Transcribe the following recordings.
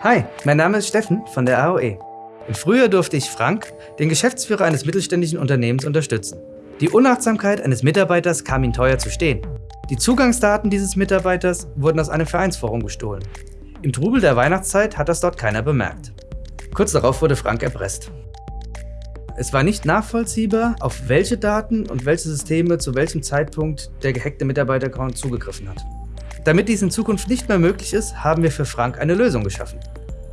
Hi, mein Name ist Steffen von der AOE. Im Frühjahr durfte ich Frank, den Geschäftsführer eines mittelständischen Unternehmens, unterstützen. Die Unachtsamkeit eines Mitarbeiters kam ihm teuer zu stehen. Die Zugangsdaten dieses Mitarbeiters wurden aus einem Vereinsforum gestohlen. Im Trubel der Weihnachtszeit hat das dort keiner bemerkt. Kurz darauf wurde Frank erpresst. Es war nicht nachvollziehbar, auf welche Daten und welche Systeme zu welchem Zeitpunkt der gehackte Mitarbeiter-Account zugegriffen hat. Damit dies in Zukunft nicht mehr möglich ist, haben wir für Frank eine Lösung geschaffen.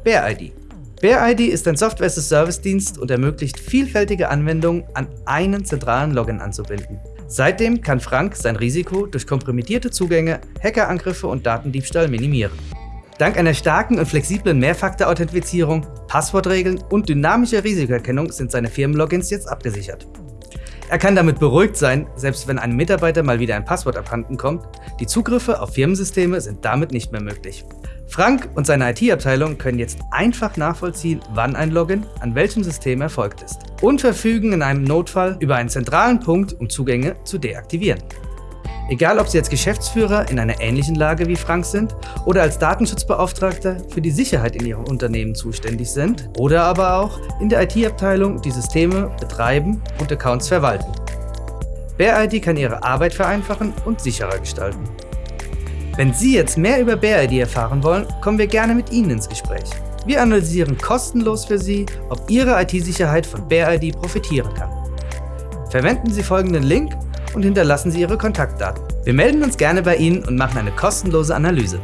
BearID. BearID ist ein Software-as-a-Service-Dienst und ermöglicht vielfältige Anwendungen an einen zentralen Login anzubinden. Seitdem kann Frank sein Risiko durch kompromittierte Zugänge, Hackerangriffe und Datendiebstahl minimieren. Dank einer starken und flexiblen Mehrfaktor-Authentifizierung, Passwortregeln und dynamischer Risikoerkennung sind seine Firmenlogins jetzt abgesichert. Er kann damit beruhigt sein, selbst wenn einem Mitarbeiter mal wieder ein Passwort abhanden kommt, die Zugriffe auf Firmensysteme sind damit nicht mehr möglich. Frank und seine IT-Abteilung können jetzt einfach nachvollziehen, wann ein Login an welchem System erfolgt ist und verfügen in einem Notfall über einen zentralen Punkt, um Zugänge zu deaktivieren. Egal ob Sie als Geschäftsführer in einer ähnlichen Lage wie Frank sind oder als Datenschutzbeauftragter für die Sicherheit in Ihrem Unternehmen zuständig sind oder aber auch in der IT-Abteilung die Systeme betreiben und Accounts verwalten. BearID kann Ihre Arbeit vereinfachen und sicherer gestalten. Wenn Sie jetzt mehr über BearID erfahren wollen, kommen wir gerne mit Ihnen ins Gespräch. Wir analysieren kostenlos für Sie, ob Ihre IT-Sicherheit von BearID profitieren kann. Verwenden Sie folgenden Link und hinterlassen Sie Ihre Kontaktdaten. Wir melden uns gerne bei Ihnen und machen eine kostenlose Analyse.